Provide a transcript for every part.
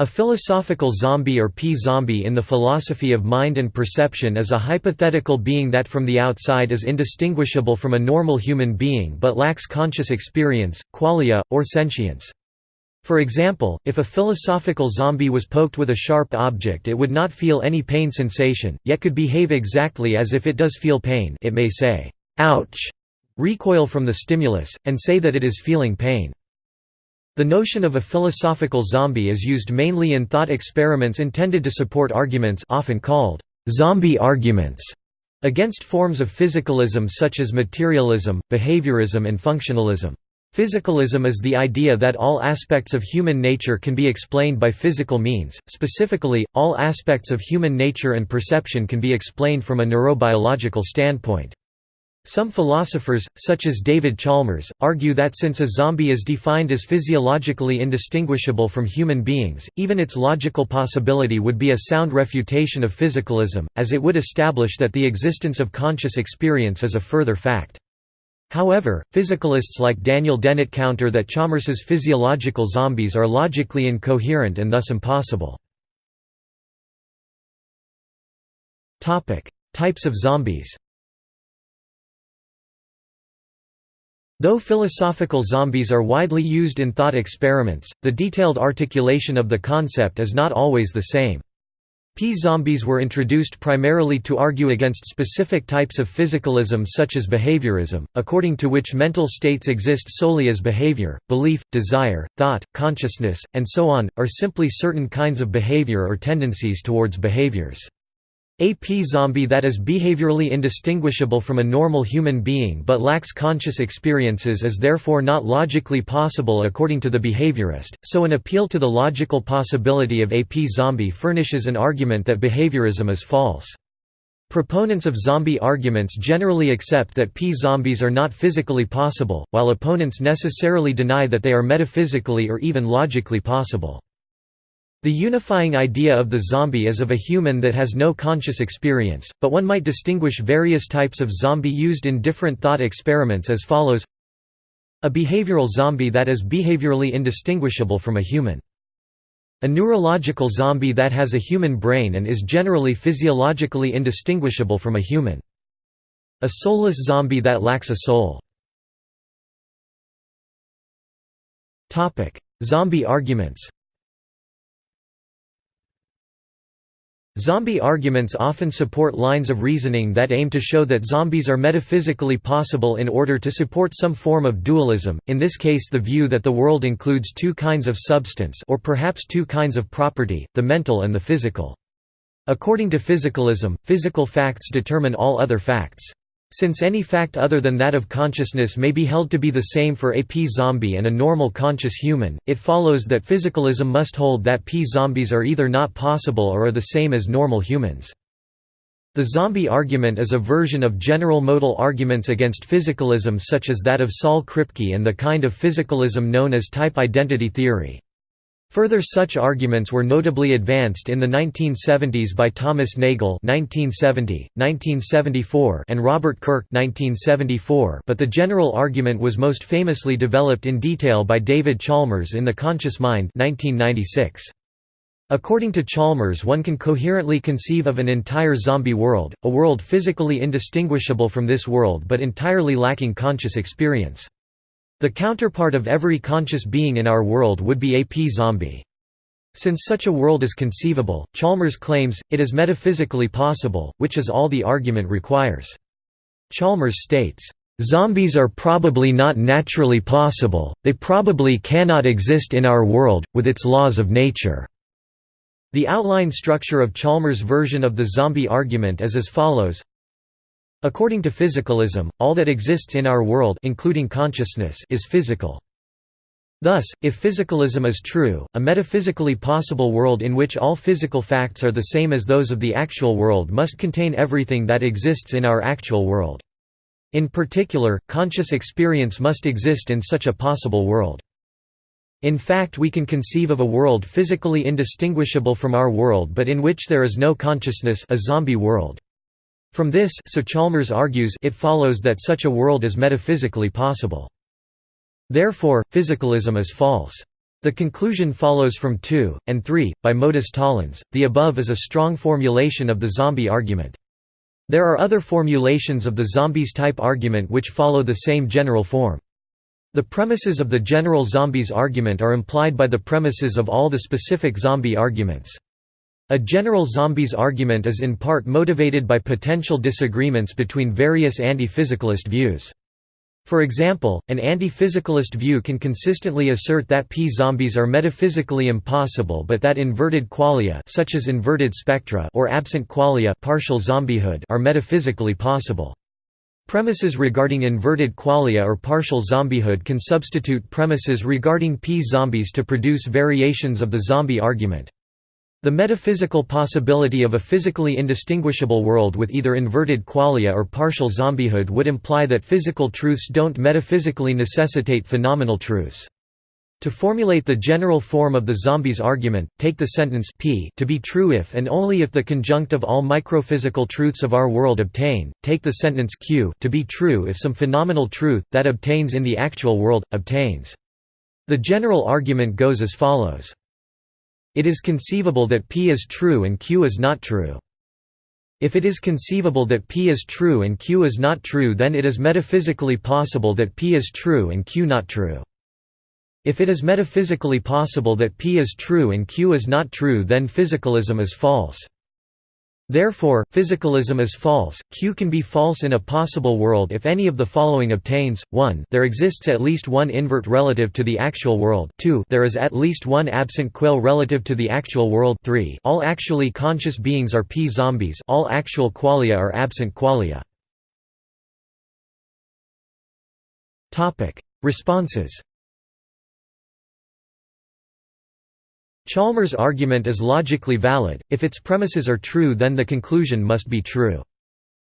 A philosophical zombie or p-zombie in the philosophy of mind and perception is a hypothetical being that from the outside is indistinguishable from a normal human being but lacks conscious experience, qualia, or sentience. For example, if a philosophical zombie was poked with a sharp object it would not feel any pain sensation, yet could behave exactly as if it does feel pain it may say, "'ouch' recoil from the stimulus, and say that it is feeling pain. The notion of a philosophical zombie is used mainly in thought experiments intended to support arguments often called zombie arguments against forms of physicalism such as materialism, behaviorism and functionalism. Physicalism is the idea that all aspects of human nature can be explained by physical means, specifically, all aspects of human nature and perception can be explained from a neurobiological standpoint. Some philosophers, such as David Chalmers, argue that since a zombie is defined as physiologically indistinguishable from human beings, even its logical possibility would be a sound refutation of physicalism, as it would establish that the existence of conscious experience is a further fact. However, physicalists like Daniel Dennett counter that Chalmers's physiological zombies are logically incoherent and thus impossible. Types of zombies Though philosophical zombies are widely used in thought experiments, the detailed articulation of the concept is not always the same. P-zombies were introduced primarily to argue against specific types of physicalism such as behaviorism, according to which mental states exist solely as behavior, belief, desire, thought, consciousness, and so on, are simply certain kinds of behavior or tendencies towards behaviors. A p-zombie that is behaviorally indistinguishable from a normal human being but lacks conscious experiences is therefore not logically possible according to the behaviorist, so an appeal to the logical possibility of a p-zombie furnishes an argument that behaviorism is false. Proponents of zombie arguments generally accept that p-zombies are not physically possible, while opponents necessarily deny that they are metaphysically or even logically possible. The unifying idea of the zombie is of a human that has no conscious experience, but one might distinguish various types of zombie used in different thought experiments as follows A behavioral zombie that is behaviorally indistinguishable from a human. A neurological zombie that has a human brain and is generally physiologically indistinguishable from a human. A soulless zombie that lacks a soul. Zombie arguments Zombie arguments often support lines of reasoning that aim to show that zombies are metaphysically possible in order to support some form of dualism, in this case the view that the world includes two kinds of substance or perhaps two kinds of property, the mental and the physical. According to physicalism, physical facts determine all other facts. Since any fact other than that of consciousness may be held to be the same for a p-zombie and a normal conscious human, it follows that physicalism must hold that p-zombies are either not possible or are the same as normal humans. The zombie argument is a version of general modal arguments against physicalism such as that of Saul Kripke and the kind of physicalism known as type identity theory. Further such arguments were notably advanced in the 1970s by Thomas Nagel (1970, 1974) and Robert Kirk (1974), but the general argument was most famously developed in detail by David Chalmers in The Conscious Mind (1996). According to Chalmers one can coherently conceive of an entire zombie world, a world physically indistinguishable from this world but entirely lacking conscious experience. The counterpart of every conscious being in our world would be a p-zombie. Since such a world is conceivable, Chalmers claims, it is metaphysically possible, which is all the argument requires. Chalmers states, "...zombies are probably not naturally possible, they probably cannot exist in our world, with its laws of nature." The outline structure of Chalmers' version of the zombie argument is as follows According to physicalism, all that exists in our world including consciousness is physical. Thus, if physicalism is true, a metaphysically possible world in which all physical facts are the same as those of the actual world must contain everything that exists in our actual world. In particular, conscious experience must exist in such a possible world. In fact we can conceive of a world physically indistinguishable from our world but in which there is no consciousness a zombie world. From this so Chalmers argues it follows that such a world is metaphysically possible. Therefore, physicalism is false. The conclusion follows from 2, and 3, by modus tollens. The above is a strong formulation of the zombie argument. There are other formulations of the zombies type argument which follow the same general form. The premises of the general zombies argument are implied by the premises of all the specific zombie arguments. A general zombies argument is in part motivated by potential disagreements between various anti-physicalist views. For example, an anti-physicalist view can consistently assert that p-zombies are metaphysically impossible but that inverted qualia such as inverted spectra or absent qualia partial zombiehood are metaphysically possible. Premises regarding inverted qualia or partial zombiehood can substitute premises regarding p-zombies to produce variations of the zombie argument. The metaphysical possibility of a physically indistinguishable world with either inverted qualia or partial zombiehood would imply that physical truths don't metaphysically necessitate phenomenal truths. To formulate the general form of the zombies argument, take the sentence p to be true if and only if the conjunct of all microphysical truths of our world obtain, take the sentence q to be true if some phenomenal truth, that obtains in the actual world, obtains. The general argument goes as follows. It is conceivable that P is true and Q is not true. If it is conceivable that P is true and Q is not true then it is metaphysically possible that P is true and Q not true. If it is metaphysically possible that P is true and Q is not true then physicalism is false. Therefore, physicalism is false. Q can be false in a possible world if any of the following obtains: 1 there exists at least one invert relative to the actual world 2 there is at least one absent quale relative to the actual world 3 all actually conscious beings are p-zombies all actual qualia are absent qualia. Responses Chalmers' argument is logically valid, if its premises are true then the conclusion must be true.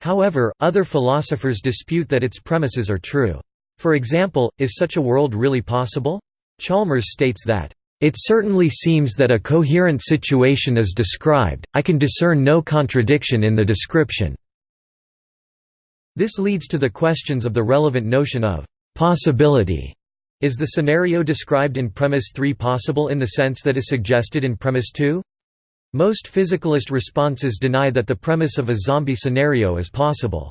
However, other philosophers dispute that its premises are true. For example, is such a world really possible? Chalmers states that, "...it certainly seems that a coherent situation is described, I can discern no contradiction in the description." This leads to the questions of the relevant notion of «possibility» Is the scenario described in premise 3 possible in the sense that is suggested in premise 2? Most physicalist responses deny that the premise of a zombie scenario is possible.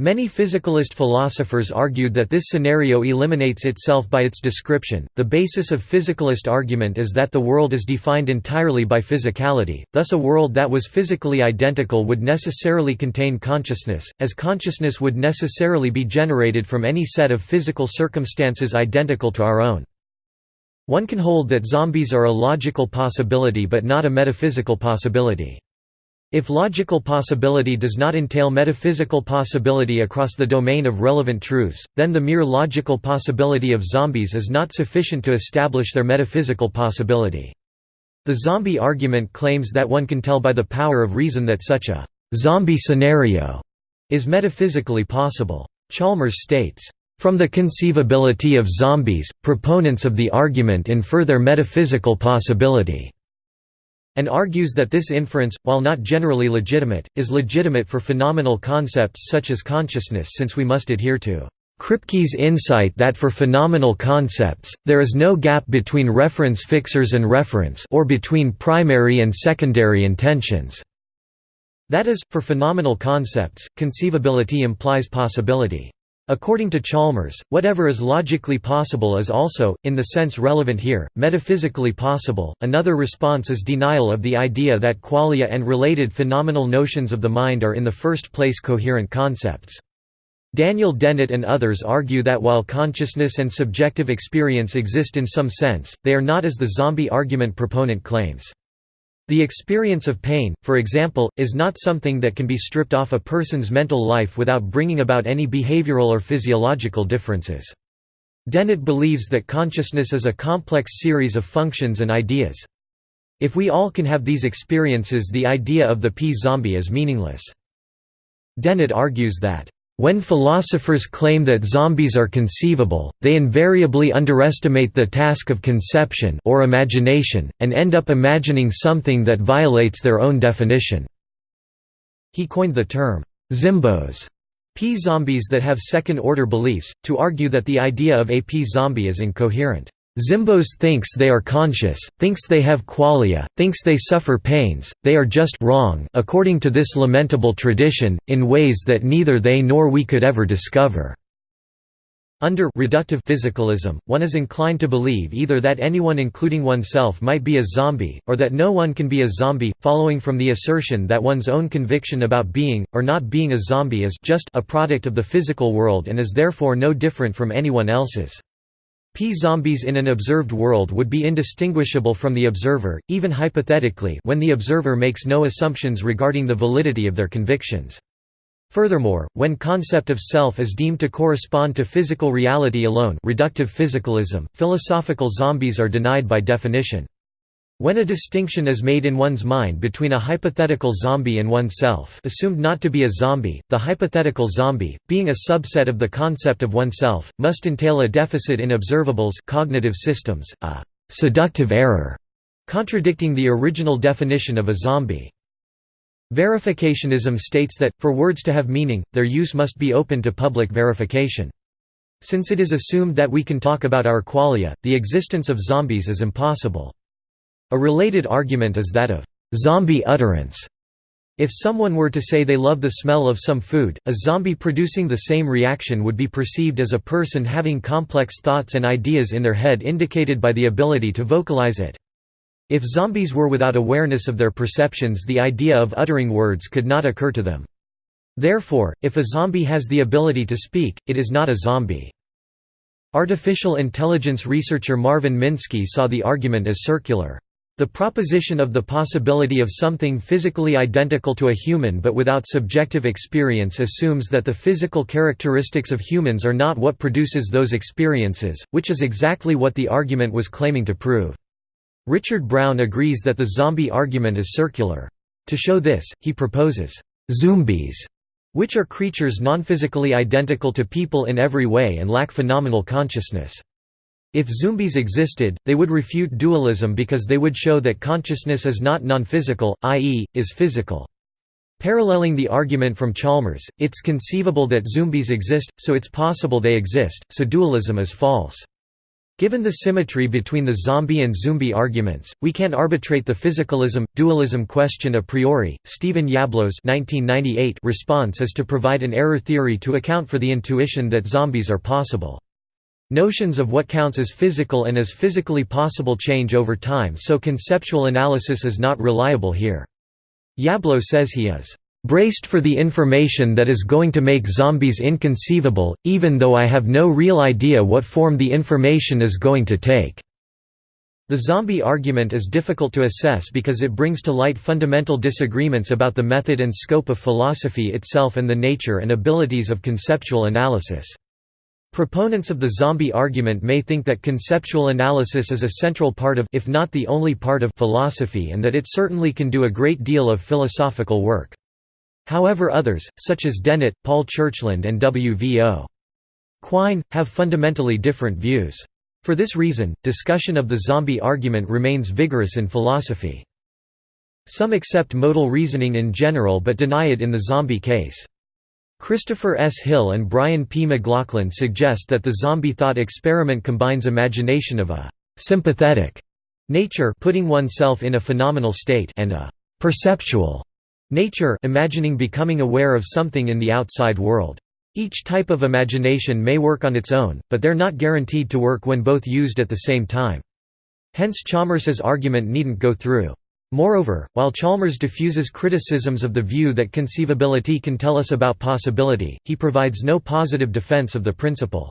Many physicalist philosophers argued that this scenario eliminates itself by its description. The basis of physicalist argument is that the world is defined entirely by physicality, thus, a world that was physically identical would necessarily contain consciousness, as consciousness would necessarily be generated from any set of physical circumstances identical to our own. One can hold that zombies are a logical possibility but not a metaphysical possibility. If logical possibility does not entail metaphysical possibility across the domain of relevant truths, then the mere logical possibility of zombies is not sufficient to establish their metaphysical possibility. The zombie argument claims that one can tell by the power of reason that such a «zombie scenario» is metaphysically possible. Chalmers states, "...from the conceivability of zombies, proponents of the argument infer their metaphysical possibility." And argues that this inference, while not generally legitimate, is legitimate for phenomenal concepts such as consciousness since we must adhere to Kripke's insight that for phenomenal concepts, there is no gap between reference fixers and reference or between primary and secondary intentions. That is, for phenomenal concepts, conceivability implies possibility. According to Chalmers, whatever is logically possible is also, in the sense relevant here, metaphysically possible. Another response is denial of the idea that qualia and related phenomenal notions of the mind are in the first place coherent concepts. Daniel Dennett and others argue that while consciousness and subjective experience exist in some sense, they are not as the zombie argument proponent claims. The experience of pain, for example, is not something that can be stripped off a person's mental life without bringing about any behavioral or physiological differences. Dennett believes that consciousness is a complex series of functions and ideas. If we all can have these experiences the idea of the p-zombie is meaningless. Dennett argues that when philosophers claim that zombies are conceivable, they invariably underestimate the task of conception or imagination, and end up imagining something that violates their own definition." He coined the term, «zimbos» p-zombies that have second-order beliefs, to argue that the idea of a p-zombie is incoherent. Zimbos thinks they are conscious, thinks they have qualia, thinks they suffer pains, they are just wrong according to this lamentable tradition, in ways that neither they nor we could ever discover." Under reductive physicalism, one is inclined to believe either that anyone including oneself might be a zombie, or that no one can be a zombie, following from the assertion that one's own conviction about being, or not being a zombie is just a product of the physical world and is therefore no different from anyone else's. P-zombies in an observed world would be indistinguishable from the observer, even hypothetically when the observer makes no assumptions regarding the validity of their convictions. Furthermore, when concept of self is deemed to correspond to physical reality alone reductive physicalism, philosophical zombies are denied by definition. When a distinction is made in one's mind between a hypothetical zombie and oneself assumed not to be a zombie, the hypothetical zombie, being a subset of the concept of oneself, must entail a deficit in observables cognitive systems, a «seductive error», contradicting the original definition of a zombie. Verificationism states that, for words to have meaning, their use must be open to public verification. Since it is assumed that we can talk about our qualia, the existence of zombies is impossible. A related argument is that of zombie utterance. If someone were to say they love the smell of some food, a zombie producing the same reaction would be perceived as a person having complex thoughts and ideas in their head indicated by the ability to vocalize it. If zombies were without awareness of their perceptions the idea of uttering words could not occur to them. Therefore, if a zombie has the ability to speak, it is not a zombie. Artificial intelligence researcher Marvin Minsky saw the argument as circular. The proposition of the possibility of something physically identical to a human but without subjective experience assumes that the physical characteristics of humans are not what produces those experiences, which is exactly what the argument was claiming to prove. Richard Brown agrees that the zombie argument is circular. To show this, he proposes, "'zombies' which are creatures non-physically identical to people in every way and lack phenomenal consciousness. If zombies existed, they would refute dualism because they would show that consciousness is not non-physical, i.e., is physical. Paralleling the argument from Chalmers, it's conceivable that zombies exist, so it's possible they exist, so dualism is false. Given the symmetry between the zombie and zombie arguments, we can't arbitrate the physicalism dualism question a priori. Stephen Yablo's (1998) response is to provide an error theory to account for the intuition that zombies are possible. Notions of what counts as physical and as physically possible change over time so conceptual analysis is not reliable here. Yablo says he is braced for the information that is going to make zombies inconceivable, even though I have no real idea what form the information is going to take." The zombie argument is difficult to assess because it brings to light fundamental disagreements about the method and scope of philosophy itself and the nature and abilities of conceptual analysis. Proponents of the zombie argument may think that conceptual analysis is a central part of if not the only part of philosophy and that it certainly can do a great deal of philosophical work. However others, such as Dennett, Paul Churchland and W. V. O. Quine, have fundamentally different views. For this reason, discussion of the zombie argument remains vigorous in philosophy. Some accept modal reasoning in general but deny it in the zombie case. Christopher S. Hill and Brian P. McLaughlin suggest that the zombie thought experiment combines imagination of a «sympathetic» nature putting oneself in a phenomenal state and a «perceptual» nature imagining becoming aware of something in the outside world. Each type of imagination may work on its own, but they're not guaranteed to work when both used at the same time. Hence Chalmers's argument needn't go through. Moreover, while Chalmers diffuses criticisms of the view that conceivability can tell us about possibility, he provides no positive defense of the principle.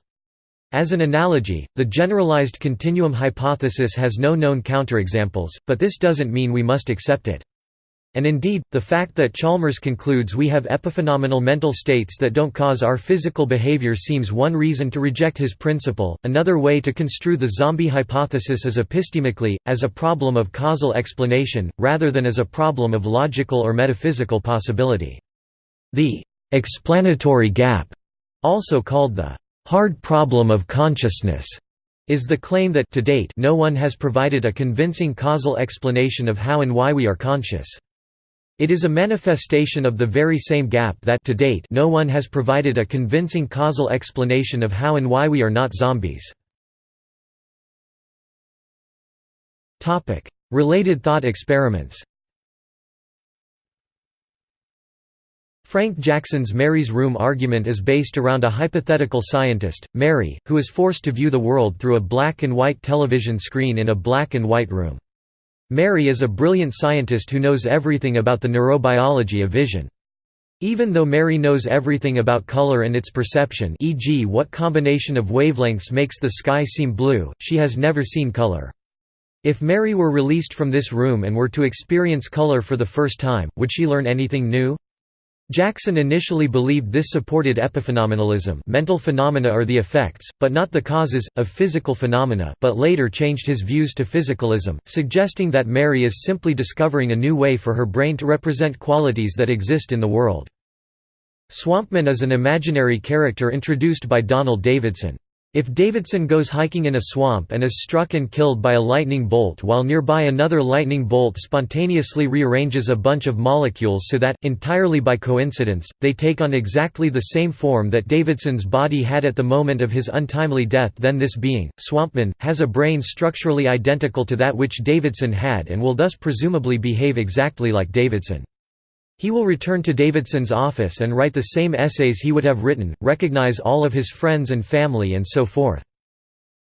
As an analogy, the generalized continuum hypothesis has no known counterexamples, but this doesn't mean we must accept it. And indeed, the fact that Chalmers concludes we have epiphenomenal mental states that don't cause our physical behavior seems one reason to reject his principle. Another way to construe the zombie hypothesis is epistemically, as a problem of causal explanation, rather than as a problem of logical or metaphysical possibility. The explanatory gap, also called the hard problem of consciousness, is the claim that to date no one has provided a convincing causal explanation of how and why we are conscious. It is a manifestation of the very same gap that to date no one has provided a convincing causal explanation of how and why we are not zombies. Related thought experiments Frank Jackson's Mary's Room argument is based around a hypothetical scientist, Mary, who is forced to view the world through a black and white television screen in a black and white room. Mary is a brilliant scientist who knows everything about the neurobiology of vision. Even though Mary knows everything about color and its perception e.g. what combination of wavelengths makes the sky seem blue, she has never seen color. If Mary were released from this room and were to experience color for the first time, would she learn anything new? Jackson initially believed this supported epiphenomenalism mental phenomena are the effects, but not the causes, of physical phenomena but later changed his views to physicalism, suggesting that Mary is simply discovering a new way for her brain to represent qualities that exist in the world. Swampman is an imaginary character introduced by Donald Davidson. If Davidson goes hiking in a swamp and is struck and killed by a lightning bolt while nearby another lightning bolt spontaneously rearranges a bunch of molecules so that, entirely by coincidence, they take on exactly the same form that Davidson's body had at the moment of his untimely death then this being, Swampman, has a brain structurally identical to that which Davidson had and will thus presumably behave exactly like Davidson. He will return to Davidson's office and write the same essays he would have written, recognize all of his friends and family and so forth.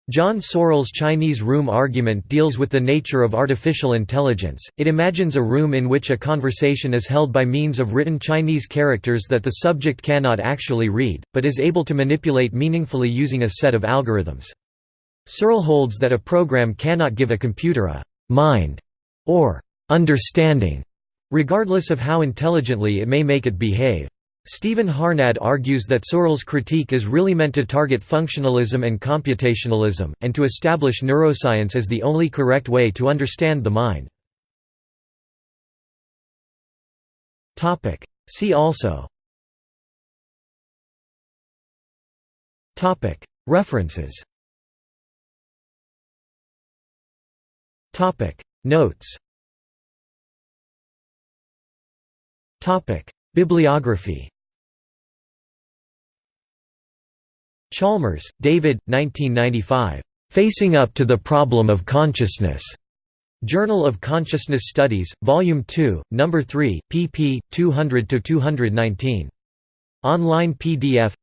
John Searle's Chinese room argument deals with the nature of artificial intelligence. It imagines a room in which a conversation is held by means of written Chinese characters that the subject cannot actually read, but is able to manipulate meaningfully using a set of algorithms. Searle holds that a program cannot give a computer a mind or understanding regardless of how intelligently it may make it behave. Stephen Harnad argues that Searle's critique is really meant to target functionalism and computationalism, and to establish neuroscience as the only correct way to understand the mind. See also. References. Notes Bibliography Chalmers, David, 1995. Facing Up to the Problem of Consciousness. Journal of Consciousness Studies, Volume 2, No. 3, pp. 200–219. Online PDF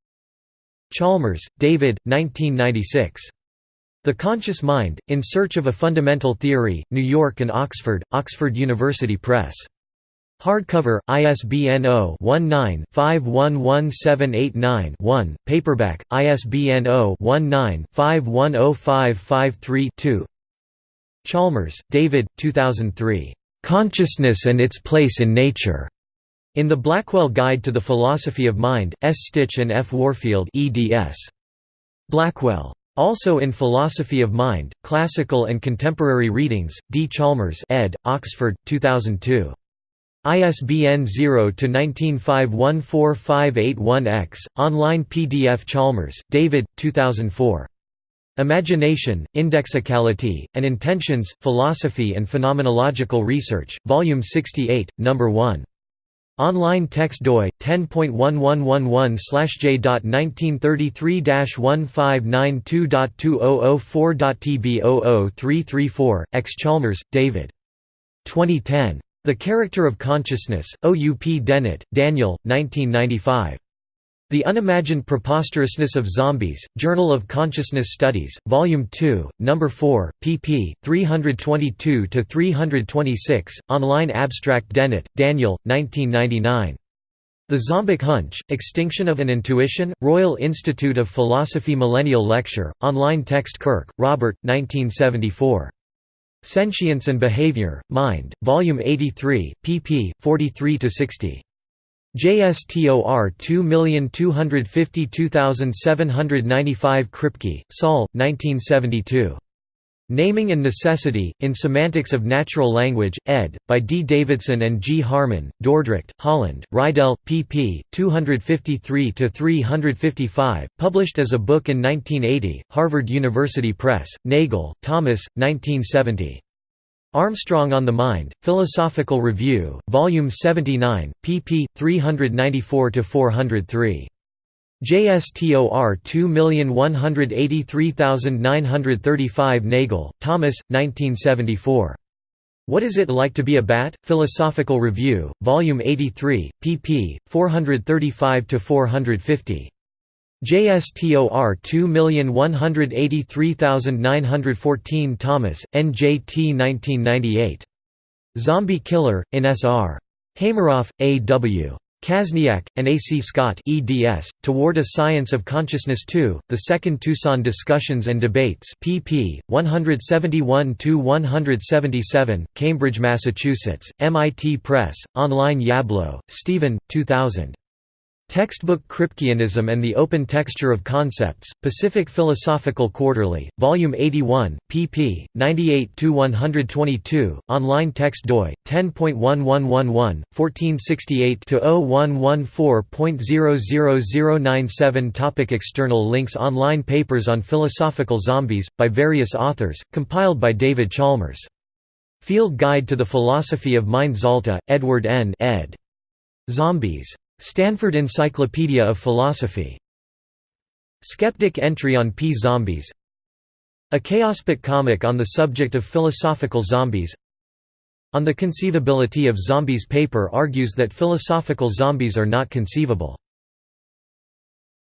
Chalmers, David, 1996. The Conscious Mind, In Search of a Fundamental Theory, New York and Oxford, Oxford University Press. Hardcover, ISBN 0-19-511789-1, paperback, ISBN 0-19-510553-2 Chalmers, David, 2003. "'Consciousness and Its Place in Nature' in the Blackwell Guide to the Philosophy of Mind, S. Stich and F. Warfield eds. Blackwell. Also in Philosophy of Mind, Classical and Contemporary Readings, D. Chalmers ed., Oxford, 2002. ISBN 0-19514581-X, online PDF Chalmers, David, 2004. Imagination, Indexicality, and Intentions, Philosophy and Phenomenological Research, Volume 68, No. 1. Online text doi 10.1111/j.1933-1592.2004.tb00334 X Chalmers, David. 2010. The Character of Consciousness, O. U. P. Dennett, Daniel, 1995. The Unimagined Preposterousness of Zombies, Journal of Consciousness Studies, Volume 2, No. 4, pp. 322–326, online abstract Dennett, Daniel, 1999. The Zombic Hunch, Extinction of an Intuition, Royal Institute of Philosophy Millennial Lecture, online text Kirk, Robert, 1974. Sentience and Behavior, Mind, Volume 83, pp. 43–60. JSTOR 2252795 Kripke, Saul, 1972. Naming and Necessity, in Semantics of Natural Language, ed., by D. Davidson and G. Harman, Dordrecht, Holland, Reidel, pp. 253–355, published as a book in 1980, Harvard University Press, Nagel, Thomas, 1970. Armstrong on the Mind, Philosophical Review, Volume 79, pp. 394–403. JSTOR 2183935 Nagel, Thomas, 1974. What is it like to be a bat? Philosophical Review, Volume 83, pp. 435–450. JSTOR 2183914 Thomas, NJT 1998. Zombie Killer, in S.R. Hameroff, A. Kaszniak, and A. C. Scott eds, Toward a Science of Consciousness 2, The Second Tucson Discussions and Debates pp. 171–177, Cambridge, Massachusetts, MIT Press, online Yablo, Stephen, 2000. Textbook Kripkeanism and the Open Texture of Concepts, Pacific Philosophical Quarterly, Volume 81, pp. 98–122, online text doi, 10.1111, 1468-0114.00097 Topic External links Online papers on philosophical zombies, by various authors, compiled by David Chalmers. Field Guide to the Philosophy of Mind Zalta, Edward N. ed. Zombies. Stanford Encyclopedia of Philosophy. Skeptic entry on P-Zombies A Chaospit comic on the subject of philosophical zombies On the conceivability of zombies paper argues that philosophical zombies are not conceivable.